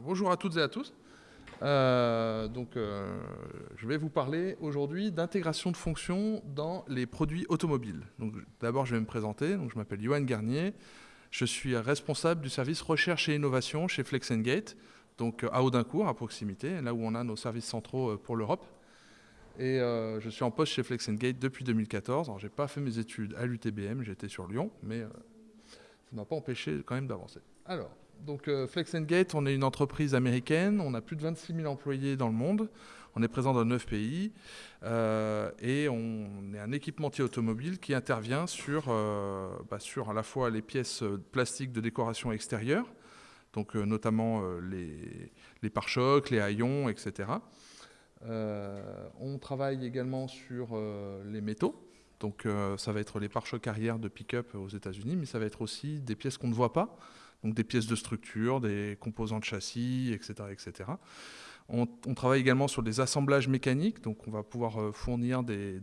Bonjour à toutes et à tous. Euh, donc, euh, je vais vous parler aujourd'hui d'intégration de fonctions dans les produits automobiles. D'abord, je vais me présenter. Donc, je m'appelle Johan Garnier. Je suis responsable du service recherche et innovation chez Flex Gate, donc à Audincourt, à proximité, là où on a nos services centraux euh, pour l'Europe. Et je suis en poste chez Flex Gate depuis 2014. Alors, j'ai pas fait mes études à l'UTBM, j'étais sur Lyon, mais ça ne m'a pas empêché quand même d'avancer. Alors, donc euh, Flex Gate, on est une entreprise américaine, on a plus de 26 000 employés dans le monde, on est présent dans 9 pays euh, et on est un équipementier automobile qui intervient sur, euh, bah, sur à la fois les pièces plastiques de décoration extérieure, donc notamment les, les pare-chocs, les haillons, etc. on travaille également sur les métaux, donc ça va être les pare-chocs arrière de pick-up aux États-Unis, mais ça va être aussi des pièces qu'on ne voit pas, donc des pièces de structure, des composants de châssis, etc. etc. On, travaille également sur des assemblages mécaniques, donc on va pouvoir euh, fournir des,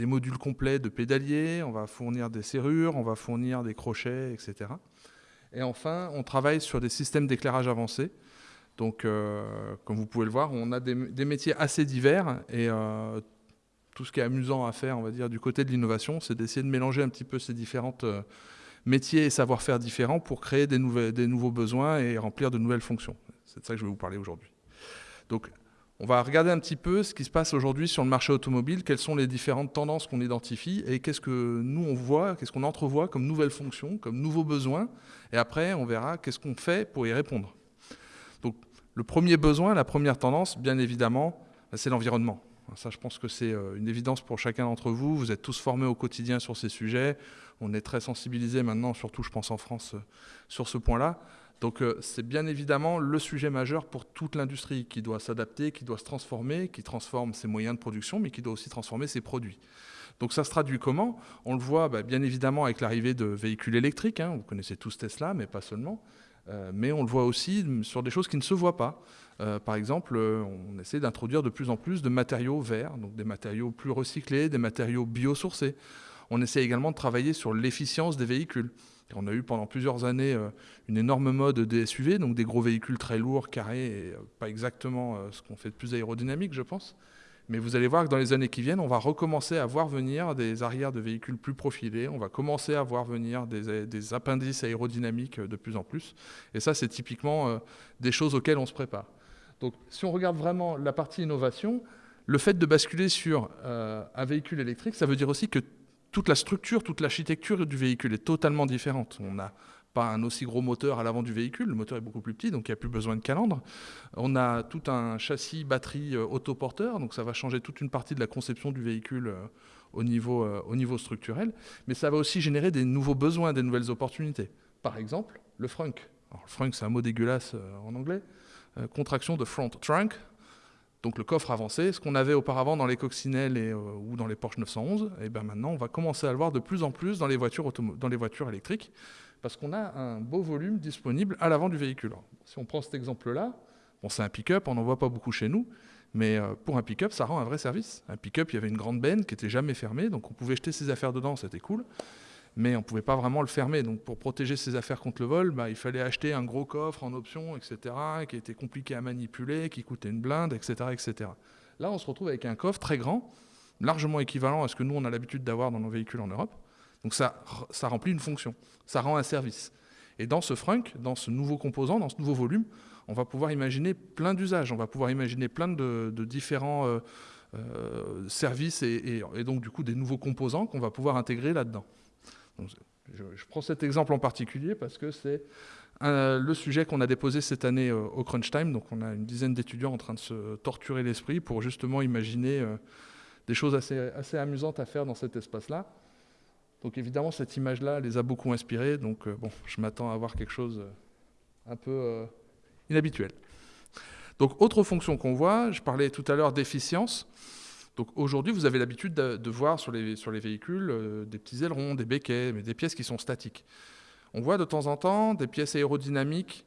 modules complets de pédaliers, on va fournir des serrures, on va fournir des crochets, etc. Et enfin, on travaille sur des systèmes d'éclairage avancés. Donc, euh, comme vous pouvez le voir, on a des, métiers assez divers et euh, tout ce qui est amusant à faire, on va dire, du côté de l'innovation, c'est d'essayer de mélanger un petit peu ces différentes métiers et savoir-faire différents pour créer des, des nouveaux besoins et remplir de nouvelles fonctions. C'est de ça que je vais vous parler aujourd'hui. Donc, on va regarder un petit peu ce qui se passe aujourd'hui sur le marché automobile, quelles sont les différentes tendances qu'on identifie et qu'est-ce que nous on voit, qu'est-ce qu'on entrevoit comme nouvelles fonctions, comme nouveaux besoins. Et après, on verra qu'est-ce qu'on fait pour y répondre. Donc, le premier besoin, la première tendance, bien évidemment, c'est l'environnement. Ça, je pense que c'est euh, une évidence pour chacun d'entre vous. Vous êtes tous formés au quotidien sur ces sujets. On est très sensibilisés maintenant, surtout je pense en France, euh, sur ce point-là. Donc euh, c'est bien évidemment le sujet majeur pour toute l'industrie qui doit s'adapter, qui doit se transformer, qui transforme ses moyens de production, mais qui doit aussi transformer ses produits. Donc ça se traduit comment? On le voit bah, bien évidemment avec l'arrivée de véhicules électriques. Hein. Vous connaissez tous Tesla, mais pas seulement. Mais on le voit aussi sur des choses qui ne se voient pas. Euh, par exemple, euh, on essaie d'introduire de plus en plus de matériaux verts, donc des matériaux plus recyclés, des matériaux biosourcés. On essaie également de travailler sur l'efficience des véhicules. On a eu pendant plusieurs années euh, une énorme mode des SUV, donc des gros véhicules très lourds, carrés, et pas exactement ce qu'on fait de plus aérodynamique, je pense. Mais vous allez voir que dans les années qui viennent, on va recommencer à voir venir des arrières de véhicules plus profilés, on va commencer à voir venir des, appendices aérodynamiques de plus en plus. Et ça, c'est typiquement des choses auxquelles on se prépare. Donc si on regarde vraiment la partie innovation, le fait de basculer sur euh, un véhicule électrique, ça veut dire aussi que toute la structure, toute l'architecture du véhicule est totalement différente. On n'a pas un aussi gros moteur à l'avant du véhicule, le moteur est beaucoup plus petit, donc il n'y a plus besoin de calandre. On a tout un châssis batterie euh, autoporteur, donc ça va changer toute une partie de la conception du véhicule euh, au, niveau, au niveau structurel, mais ça va aussi générer des nouveaux besoins, des nouvelles opportunités. Par exemple, le frunk. Alors, le frunk, c'est un mot dégueulasse en anglais. Euh, contraction de front trunk, donc le coffre avancé, ce qu'on avait auparavant dans les coccinelles euh, ou dans les Porsche 911, et bien maintenant on va commencer à le voir de plus en plus dans les voitures, électriques, parce qu'on a un beau volume disponible à l'avant du véhicule. si on prend cet exemple-là, bon, c'est un pick-up, on n'en voit pas beaucoup chez nous, mais euh, pour un pick-up, ça rend un vrai service. Un pick-up, il y avait une grande benne qui était jamais fermée, donc on pouvait jeter ses affaires dedans, c'était cool mais on ne pouvait pas vraiment le fermer. Donc pour protéger ses affaires contre le vol, bah, il fallait acheter un gros coffre en option, etc., qui était compliqué à manipuler, qui coûtait une blinde, etc., etc. Là, on se retrouve avec un coffre très grand, largement équivalent à ce que nous, on a l'habitude d'avoir dans nos véhicules en Europe. Donc ça, remplit une fonction, ça rend un service. Et dans ce frunk, dans ce nouveau composant, dans ce nouveau volume, on va pouvoir imaginer plein d'usages, on va pouvoir imaginer plein de, différents euh, euh, services et donc du coup des nouveaux composants qu'on va pouvoir intégrer là-dedans je, prends cet exemple en particulier parce que c'est le sujet qu'on a déposé cette année euh, au Crunch Time. Donc on a une dizaine d'étudiants en train de se torturer l'esprit pour justement imaginer euh, des choses assez, assez amusantes à faire dans cet espace-là. Donc évidemment, cette image-là les a beaucoup inspirés. Donc euh, bon, je m'attends à avoir quelque chose un peu inhabituel. Donc autre fonction qu'on voit, je parlais tout à l'heure d'efficience. Donc aujourd'hui, vous avez l'habitude de, voir sur les, sur les véhicules euh, des petits ailerons, des béquets, mais des pièces qui sont statiques. On voit de temps en temps des pièces aérodynamiques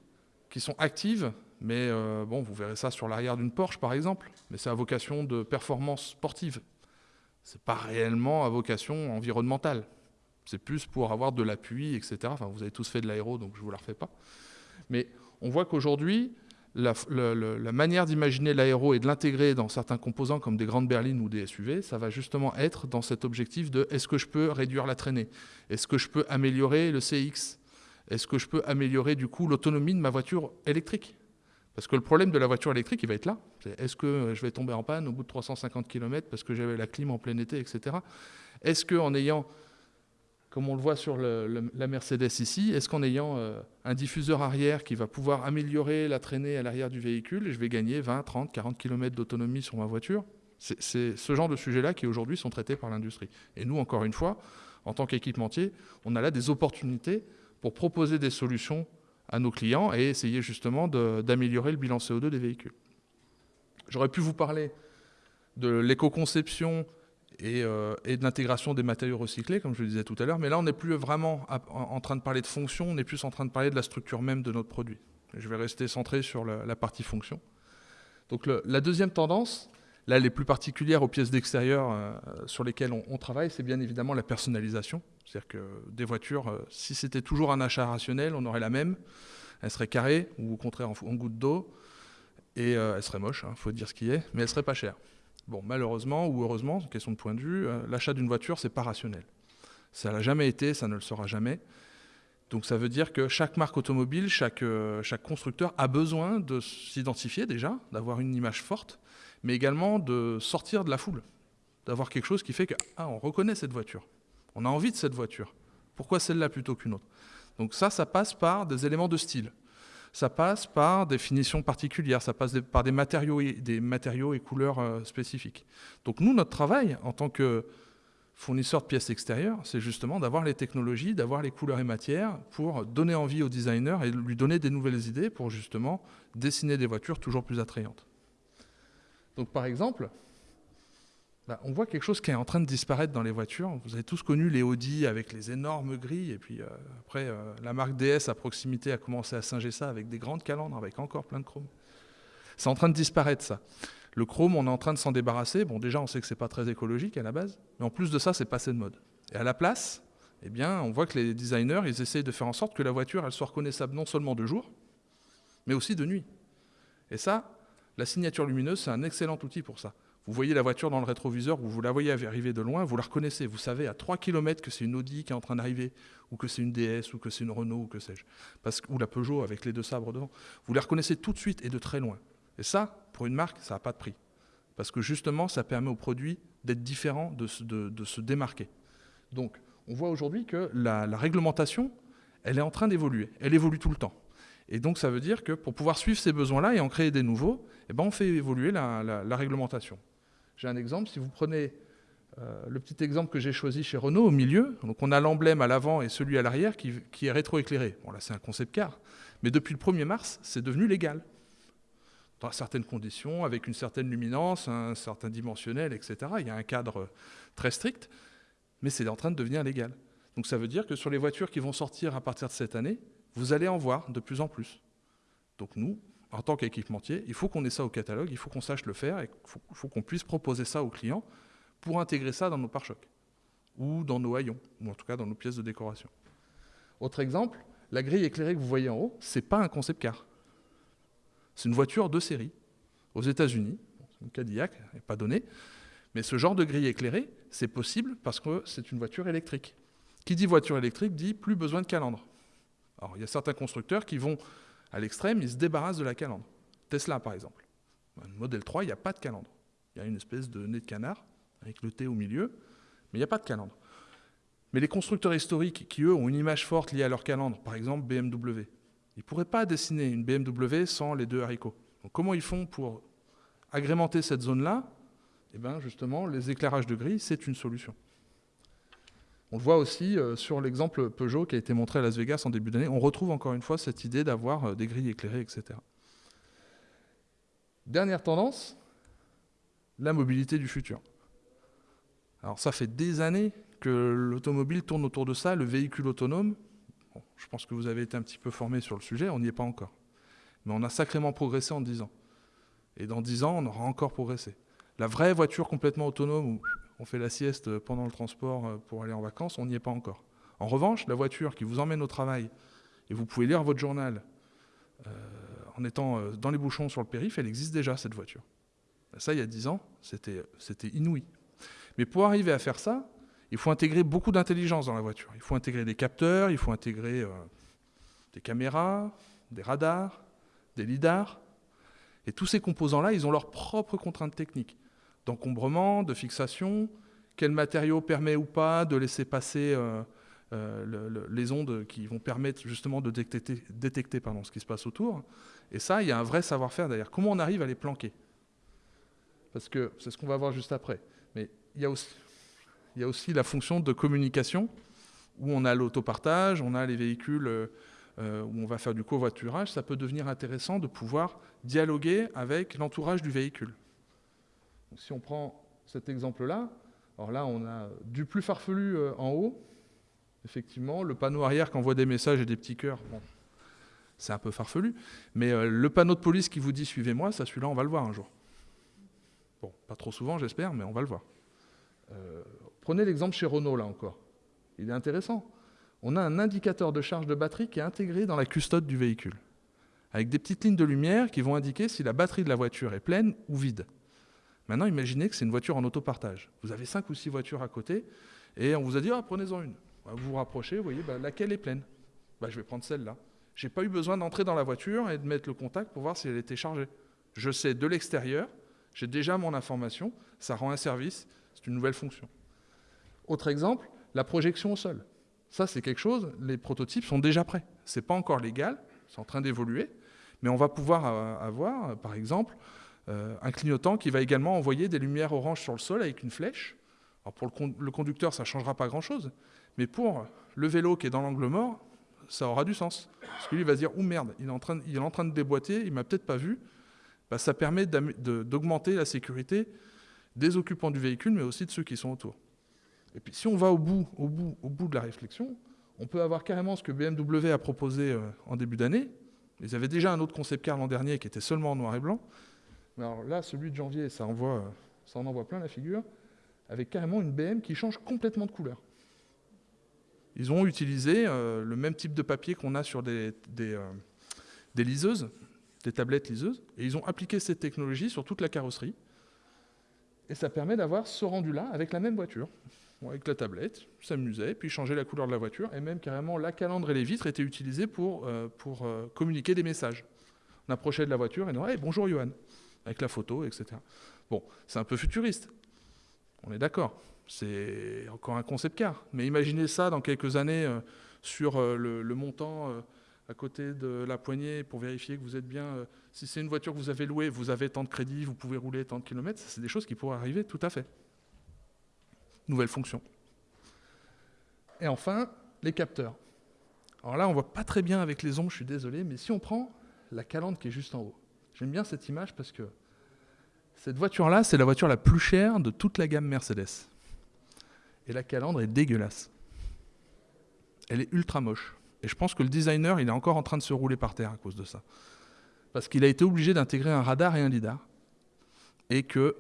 qui sont actives, mais euh, bon, vous verrez ça sur l'arrière d'une Porsche par exemple, mais c'est à vocation de performance sportive. C'est pas réellement à vocation environnementale. C'est plus pour avoir de l'appui, etc. Enfin, vous avez tous fait de l'aéro, donc je ne vous la refais pas. Mais on voit qu'aujourd'hui, la, manière d'imaginer l'aéro et de l'intégrer dans certains composants comme des grandes berlines ou des SUV, ça va justement être dans cet objectif de est-ce que je peux réduire la traînée? Est-ce que je peux améliorer le CX Est-ce que je peux améliorer du coup l'autonomie de ma voiture électrique? Parce que le problème de la voiture électrique, il va être là. Est-ce que je vais tomber en panne au bout de 350 km parce que j'avais la clim en plein été, etc. Est-ce qu'en ayant comme on le voit sur la Mercedes ici, est-ce qu'en ayant euh, un diffuseur arrière qui va pouvoir améliorer la traînée à l'arrière du véhicule, je vais gagner 20, 30, 40 km d'autonomie sur ma voiture? C'est ce genre de sujets-là qui aujourd'hui sont traités par l'industrie. Et nous, encore une fois, en tant qu'équipementier, on a là des opportunités pour proposer des solutions à nos clients et essayer justement d'améliorer le bilan CO2 des véhicules. J'aurais pu vous parler de l'éco-conception euh, et, de l'intégration des matériaux recyclés, comme je le disais tout à l'heure. Mais là, on n'est plus vraiment en train de parler de fonction, on est plus en train de parler de la structure même de notre produit. Je vais rester centré sur la, partie fonction. Donc la deuxième tendance, là, les plus particulières aux pièces d'extérieur euh, sur lesquelles on, travaille, c'est bien évidemment la personnalisation. C'est-à-dire que des voitures, euh, si c'était toujours un achat rationnel, on aurait la même. Elle serait carrée, ou au contraire en, goutte d'eau, et elle serait moche, il hein, faut dire ce qui est, mais elle serait pas chère. Bon, malheureusement ou heureusement, question de point de vue, euh, l'achat d'une voiture, c'est pas rationnel. Ça l'a jamais été, ça ne le sera jamais. Donc ça veut dire que chaque marque automobile, chaque, euh, constructeur a besoin de s'identifier déjà, d'avoir une image forte, mais également de sortir de la foule, d'avoir quelque chose qui fait que ah, on reconnaît cette voiture, on a envie de cette voiture. Pourquoi celle-là plutôt qu'une autre? Donc ça, ça passe par des éléments de style ça passe par des finitions particulières, ça passe par des matériaux, et, des matériaux et couleurs euh, spécifiques. Donc nous, notre travail en tant que fournisseur de pièces extérieures, c'est justement d'avoir les technologies, d'avoir les couleurs et matières pour donner envie au designer et lui donner des nouvelles idées pour justement dessiner des voitures toujours plus attrayantes. Donc par exemple, bah, on voit quelque chose qui est en train de disparaître dans les voitures. Vous avez tous connu les Audi avec les énormes grilles, et puis euh, après, euh, la marque DS à proximité a commencé à singer ça avec des grandes calandres, avec encore plein de chrome. C'est en train de disparaître, ça. Le chrome, on est en train de s'en débarrasser. Bon, déjà, on sait que c'est pas très écologique à la base, mais en plus de ça, c'est passé de mode. Et à la place, eh bien, on voit que les designers, ils essayent de faire en sorte que la voiture, soit reconnaissable non seulement de jour, mais aussi de nuit. Et ça, la signature lumineuse, c'est un excellent outil pour ça. Vous voyez la voiture dans le rétroviseur, vous, la voyez arriver de loin, vous la reconnaissez. Vous savez à 3 km que c'est une Audi qui est en train d'arriver, ou que c'est une DS, ou que c'est une Renault, ou que sais-je. Ou la Peugeot avec les deux sabres devant. Vous la reconnaissez tout de suite et de très loin. Et ça, pour une marque, ça n'a pas de prix. Parce que justement, ça permet au produit d'être différent, de, se démarquer. Donc, on voit aujourd'hui que la, réglementation, elle est en train d'évoluer. Elle évolue tout le temps. Et donc, ça veut dire que pour pouvoir suivre ces besoins-là et en créer des nouveaux, eh ben, on fait évoluer la réglementation. J'ai un exemple, si vous prenez euh, le petit exemple que j'ai choisi chez Renault au milieu, donc on a l'emblème à l'avant et celui à l'arrière qui, est rétroéclairé. Bon là c'est un concept car, mais depuis le 1er mars c'est devenu légal. Dans certaines conditions, avec une certaine luminance, un certain dimensionnel, etc. Il y a un cadre très strict, mais c'est en train de devenir légal. Donc ça veut dire que sur les voitures qui vont sortir à partir de cette année, vous allez en voir de plus en plus. Donc nous, en tant qu'équipementier, il faut qu'on ait ça au catalogue, il faut qu'on sache le faire et il faut, qu'on puisse proposer ça aux clients pour intégrer ça dans nos pare-chocs ou dans nos haillons, ou en tout cas dans nos pièces de décoration. Autre exemple, la grille éclairée que vous voyez en haut, ce n'est pas un concept car. C'est une voiture de série aux États-Unis, c'est une Cadillac, n'est pas donné, mais ce genre de grille éclairée, c'est possible parce que c'est une voiture électrique. Qui dit voiture électrique dit plus besoin de calandre. Alors il y a certains constructeurs qui vont à l'extrême, ils se débarrassent de la calandre. Tesla, par exemple. Le modèle 3, il n'y a pas de calandre. Il y a une espèce de nez de canard, avec le T au milieu, mais il n'y a pas de calandre. Mais les constructeurs historiques, qui eux ont une image forte liée à leur calandre, par exemple BMW, ils ne pourraient pas dessiner une BMW sans les deux haricots. Comment ils font pour agrémenter cette zone-là? Eh bien justement, les éclairages de gris, c'est une solution. On le voit aussi euh, sur l'exemple Peugeot qui a été montré à Las Vegas en début d'année. On retrouve encore une fois cette idée d'avoir euh, des grilles éclairées, etc. Dernière tendance, la mobilité du futur. Alors ça fait des années que l'automobile tourne autour de ça, le véhicule autonome. je pense que vous avez été un petit peu formé sur le sujet, on n'y est pas encore. Mais on a sacrément progressé en 10 ans. Et dans 10 ans, on aura encore progressé. La vraie voiture complètement autonome, on fait la sieste pendant le transport euh, pour aller en vacances, on n'y est pas encore. En revanche, la voiture qui vous emmène au travail et vous pouvez lire votre journal euh, en étant euh, dans les bouchons sur le périph', elle existe déjà, cette voiture. Ça, il y a 10 ans, c'était inouï. Mais pour arriver à faire ça, il faut intégrer beaucoup d'intelligence dans la voiture. Il faut intégrer des capteurs, il faut intégrer des caméras, des radars, des lidars. Et tous ces composants-là, ils ont leurs propres contraintes techniques d'encombrement, de fixation, quel matériau permet ou pas de laisser passer euh, euh, les ondes qui vont permettre justement de détecter, détecter pardon, ce qui se passe autour? Et ça, il y a un vrai savoir-faire derrière. Comment on arrive à les planquer? Parce que c'est ce qu'on va voir juste après. Mais il y a aussi, la fonction de communication où on a l'autopartage, on a les véhicules euh, où on va faire du covoiturage. Ça peut devenir intéressant de pouvoir dialoguer avec l'entourage du véhicule. Si on prend cet exemple-là, alors là, on a du plus farfelu euh, en haut, effectivement. Le panneau arrière qui envoie des messages et des petits cœurs, c'est un peu farfelu. Mais euh, le panneau de police qui vous dit suivez-moi, ça, celui-là, on va le voir un jour. Bon, pas trop souvent, j'espère, mais on va le voir. Euh, prenez l'exemple chez Renault, là encore. Il est intéressant. On a un indicateur de charge de batterie qui est intégré dans la custode du véhicule, avec des petites lignes de lumière qui vont indiquer si la batterie de la voiture est pleine ou vide. Maintenant, imaginez que c'est une voiture en autopartage. Vous avez cinq ou six voitures à côté, et on vous a dit, ah, prenez-en une. Bah, vous vous rapprochez, vous voyez, bah, laquelle est pleine? Bah, Je vais prendre celle-là. Je n'ai pas eu besoin d'entrer dans la voiture et de mettre le contact pour voir si elle était chargée. Je sais de l'extérieur, j'ai déjà mon information, ça rend un service, c'est une nouvelle fonction. Autre exemple, la projection au sol. Ça, c'est quelque chose, les prototypes sont déjà prêts. Ce n'est pas encore légal, c'est en train d'évoluer, mais on va pouvoir euh, avoir, par exemple, un clignotant qui va également envoyer des lumières oranges sur le sol avec une flèche. Alors pour le, conducteur, ça ne changera pas grand-chose, mais pour le vélo qui est dans l'angle mort, ça aura du sens. Parce que lui, il va se dire, oh merde, il est en train, il est en train de déboîter, il m'a peut-être pas vu. Bah, ça permet d'augmenter la sécurité des occupants du véhicule, mais aussi de ceux qui sont autour. Et puis si on va au bout, au bout, au bout de la réflexion, on peut avoir carrément ce que BMW a proposé euh, en début d'année. Ils avaient déjà un autre concept car l'an dernier qui était seulement en noir et blanc alors là, celui de janvier, ça, envoie, en envoie plein la figure, avec carrément une BM qui change complètement de couleur. Ils ont utilisé euh, le même type de papier qu'on a sur des, euh, des, liseuses, des tablettes liseuses, et ils ont appliqué cette technologie sur toute la carrosserie. Et ça permet d'avoir ce rendu-là avec la même voiture, avec la tablette, s'amusait, puis changer la couleur de la voiture, et même carrément la calandre et les vitres étaient utilisés pour, euh, communiquer des messages. On approchait de la voiture et on disait Bonjour Johan » avec la photo, etc. Bon, c'est un peu futuriste, on est d'accord. C'est encore un concept car. Mais imaginez ça dans quelques années euh, sur euh, le, montant euh, à côté de la poignée pour vérifier que vous êtes bien. si c'est une voiture que vous avez louée, vous avez tant de crédits, vous pouvez rouler tant de kilomètres. C'est des choses qui pourraient arriver tout à fait. Nouvelle fonction. Et enfin, les capteurs. Alors là, on voit pas très bien avec les ombres, je suis désolé, mais si on prend la calandre qui est juste en haut, J'aime bien cette image parce que cette voiture-là, c'est la voiture la plus chère de toute la gamme Mercedes. Et la calandre est dégueulasse. Elle est ultra moche. Et je pense que le designer, il est encore en train de se rouler par terre à cause de ça. Parce qu'il a été obligé d'intégrer un radar et un lidar. Et qu'ils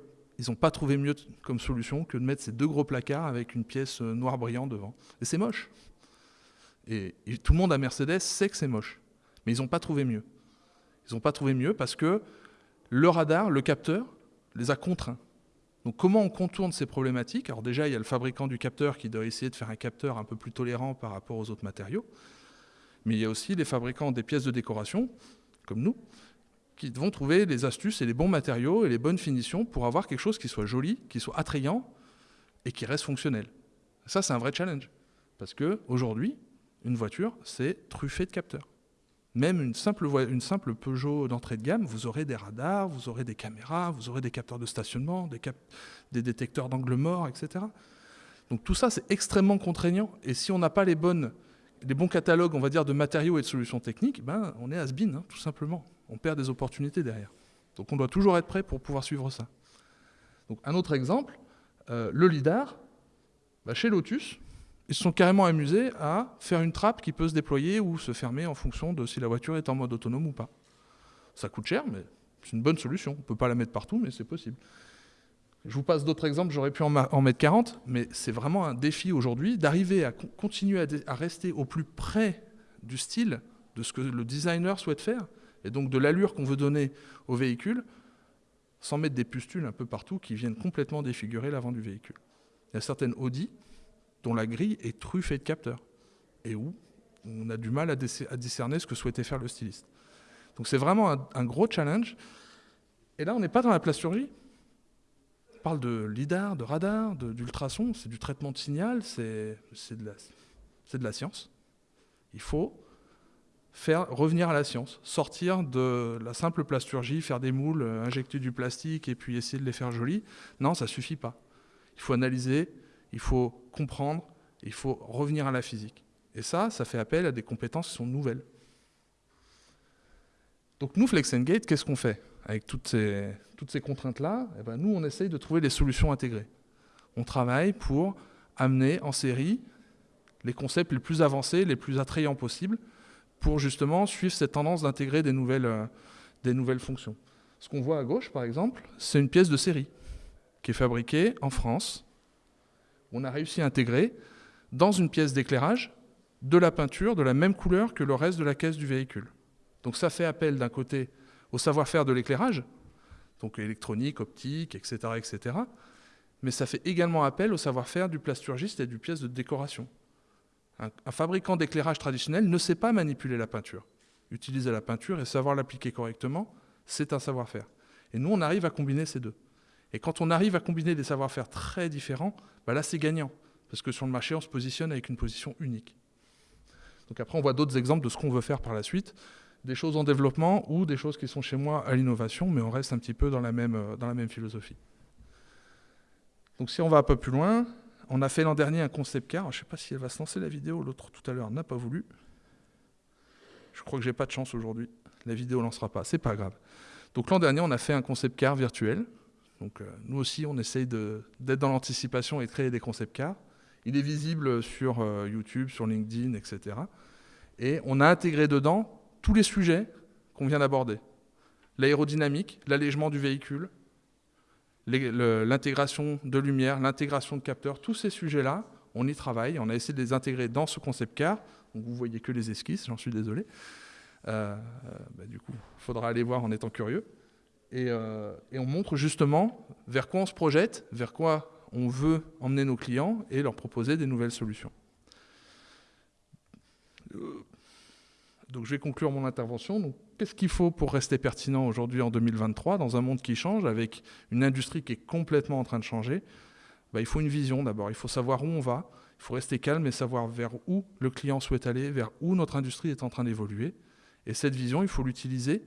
n'ont pas trouvé mieux comme solution que de mettre ces deux gros placards avec une pièce euh, noire brillante devant. Et c'est moche. Et tout le monde à Mercedes sait que c'est moche. Mais ils n'ont pas trouvé mieux. Ils n'ont pas trouvé mieux parce que le radar, le capteur, les a contraints. Donc comment on contourne ces problématiques? Alors déjà, il y a le fabricant du capteur qui doit essayer de faire un capteur un peu plus tolérant par rapport aux autres matériaux. Mais il y a aussi les fabricants des pièces de décoration, comme nous, qui vont trouver les astuces et les bons matériaux et les bonnes finitions pour avoir quelque chose qui soit joli, qui soit attrayant et qui reste fonctionnel. Ça, c'est un vrai challenge. Parce qu'aujourd'hui, une voiture, c'est truffé de capteurs. Même une simple, Peugeot d'entrée de gamme, vous aurez des radars, vous aurez des caméras, vous aurez des capteurs de stationnement, des, détecteurs d'angle mort, etc. Donc tout ça, c'est extrêmement contraignant. Et si on n'a pas les, bons catalogues, on va dire, de matériaux et de solutions techniques, ben, on est has-been, hein, tout simplement. On perd des opportunités derrière. Donc on doit toujours être prêt pour pouvoir suivre ça. Un autre exemple, euh, le LIDAR, bah, chez Lotus, ils se sont carrément amusés à faire une trappe qui peut se déployer ou se fermer en fonction de si la voiture est en mode autonome ou pas. Ça coûte cher, mais c'est une bonne solution. On ne peut pas la mettre partout, mais c'est possible. Je vous passe d'autres exemples, j'aurais pu en, mettre 40, mais c'est vraiment un défi aujourd'hui d'arriver à continuer à, rester au plus près du style de ce que le designer souhaite faire et donc de l'allure qu'on veut donner au véhicule, sans mettre des pustules un peu partout qui viennent complètement défigurer l'avant du véhicule. Il y a certaines Audi dont la grille est truffée de capteurs, et où on a du mal à, discerner ce que souhaitait faire le styliste. Donc c'est vraiment un, gros challenge. Et là, on n'est pas dans la plasturgie. On parle de lidar, de radar, d'ultrasons, c'est du traitement de signal, c'est de, la science. Il faut faire revenir à la science, sortir de la simple plasturgie, faire des moules, euh, injecter du plastique et puis essayer de les faire jolis. Non, ça suffit pas. Il faut analyser, il faut comprendre, il faut revenir à la physique. Et ça, ça fait appel à des compétences qui sont nouvelles. Donc nous, Flex Gate, qu'est-ce qu'on fait Avec toutes ces, contraintes-là, eh ben, nous, on essaye de trouver des solutions intégrées. On travaille pour amener en série les concepts les plus avancés, les plus attrayants possibles, pour justement suivre cette tendance d'intégrer des, nouvelles, euh, des nouvelles fonctions. Ce qu'on voit à gauche, par exemple, c'est une pièce de série qui est fabriquée en France. On a réussi à intégrer dans une pièce d'éclairage de la peinture de la même couleur que le reste de la caisse du véhicule. Donc ça fait appel d'un côté au savoir-faire de l'éclairage, donc électronique, optique, etc., etc., mais ça fait également appel au savoir-faire du plasturgiste et du pièce de décoration. Un, fabricant d'éclairage traditionnel ne sait pas manipuler la peinture. Utiliser la peinture et savoir l'appliquer correctement, c'est un savoir-faire. Et nous, on arrive à combiner ces deux. Et quand on arrive à combiner des savoir-faire très différents, bah là, c'est gagnant. Parce que sur le marché, on se positionne avec une position unique. Donc après, on voit d'autres exemples de ce qu'on veut faire par la suite. Des choses en développement ou des choses qui sont chez moi à l'innovation, mais on reste un petit peu dans la même, euh, dans la même philosophie. Donc si on va un peu plus loin, on a fait l'an dernier un concept car. Je ne sais pas si elle va se lancer la vidéo. L'autre tout à l'heure n'a pas voulu. Je crois que j'ai pas de chance aujourd'hui. La vidéo ne lancera pas. C'est pas grave. Donc l'an dernier, on a fait un concept car virtuel. Donc euh, nous aussi, on essaye d'être dans l'anticipation et de créer des concept cars. Il est visible sur euh, YouTube, sur LinkedIn, etc. Et on a intégré dedans tous les sujets qu'on vient d'aborder. L'aérodynamique, l'allègement du véhicule, l'intégration de lumière, l'intégration de capteurs, tous ces sujets-là, on y travaille, on a essayé de les intégrer dans ce concept car. Donc vous voyez que les esquisses, j'en suis désolé. Euh, bah, du coup, il faudra aller voir en étant curieux. Euh, et, on montre justement vers quoi on se projette, vers quoi on veut emmener nos clients et leur proposer des nouvelles solutions. Donc je vais conclure mon intervention. Qu'est-ce qu'il faut pour rester pertinent aujourd'hui en 2023 dans un monde qui change, avec une industrie qui est complètement en train de changer? Bah, Il faut une vision d'abord, il faut savoir où on va, il faut rester calme et savoir vers où le client souhaite aller, vers où notre industrie est en train d'évoluer. Et cette vision, il faut l'utiliser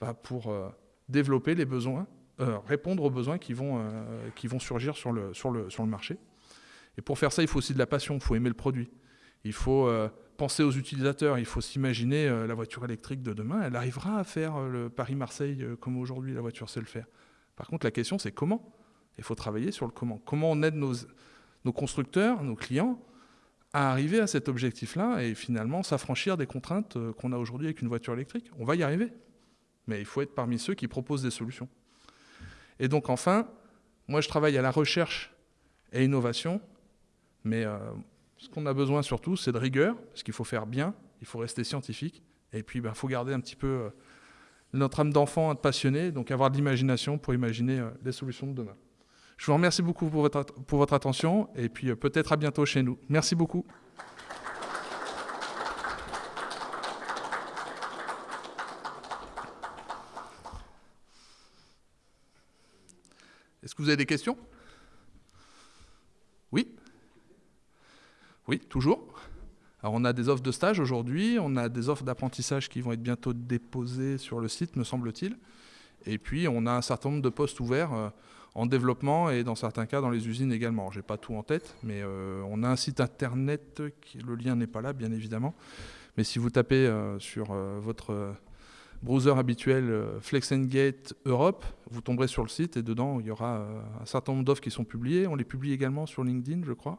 bah, pour euh, développer les besoins, euh, répondre aux besoins qui vont, euh, qui vont surgir sur le, sur, le, sur le marché. Et pour faire ça, il faut aussi de la passion, il faut aimer le produit. Il faut penser aux utilisateurs, il faut s'imaginer euh, la voiture électrique de demain, elle arrivera à faire euh, le Paris-Marseille euh, comme aujourd'hui la voiture sait le faire. Par contre, la question c'est comment? Il faut travailler sur le comment. Comment on aide nos, nos constructeurs, nos clients à arriver à cet objectif-là et finalement s'affranchir des contraintes qu'on a aujourd'hui avec une voiture électrique? On va y arriver, mais il faut être parmi ceux qui proposent des solutions. Et donc enfin, moi je travaille à la recherche et innovation, mais ce qu'on a besoin surtout, c'est de rigueur, parce qu'il faut faire bien, il faut rester scientifique, et puis il ben, faut garder un petit peu euh, notre âme d'enfant, être passionné, donc avoir de l'imagination pour imaginer euh, les solutions de demain. Je vous remercie beaucoup pour votre, pour votre attention, et puis euh, peut-être à bientôt chez nous. Merci beaucoup. Est-ce que vous avez des questions? Oui? Oui, toujours. Alors on a des offres de stage aujourd'hui, on a des offres d'apprentissage qui vont être bientôt déposées sur le site, me semble-t-il. Et puis on a un certain nombre de postes ouverts euh, en développement et dans certains cas dans les usines également. Je n'ai pas tout en tête, mais euh, on a un site internet, qui, le lien n'est pas là bien évidemment. Mais si vous tapez euh, sur votre browser habituel Flex Gate Europe, vous tomberez sur le site et dedans il y aura un certain nombre d'offres qui sont publiées. On les publie également sur LinkedIn, je crois.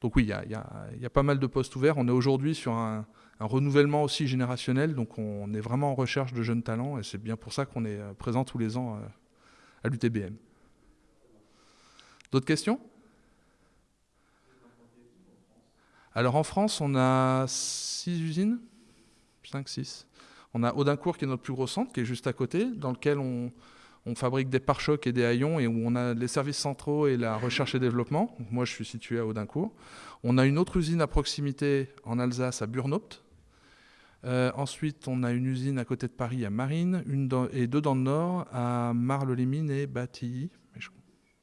Donc oui, il y a, pas mal de postes ouverts. On est aujourd'hui sur un, renouvellement aussi générationnel, donc on est vraiment en recherche de jeunes talents, et c'est bien pour ça qu'on est euh, présent tous les ans euh, à l'UTBM. D'autres questions? Alors en France, on a 6 usines? 5, 6. On a Audincourt qui est notre plus gros centre, qui est juste à côté, dans lequel on, fabrique des pare-chocs et des haillons et où on a les services centraux et la recherche et développement. moi, je suis situé à Audincourt. On a une autre usine à proximité en Alsace, à Burnopt. Euh, ensuite, on a une usine à côté de Paris, à Marine, une et deux dans le nord, à Marle-les-Mines et Batilly.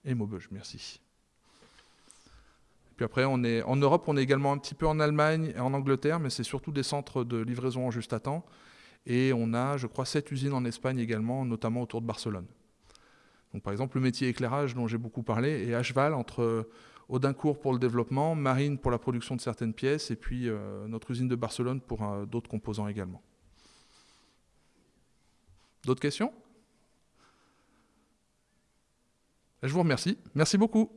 Et Maubeuge, merci. Puis après, on est, en Europe, on est également un petit peu en Allemagne et en Angleterre, mais c'est surtout des centres de livraison en juste à temps. Et on a, je crois, sept usines en Espagne également, notamment autour de Barcelone. Donc, par exemple, le métier éclairage dont j'ai beaucoup parlé est à cheval entre Audincourt pour le développement, Marine pour la production de certaines pièces, et puis euh, notre usine de Barcelone pour euh, d'autres composants également. D'autres questions? Je vous remercie. Merci beaucoup.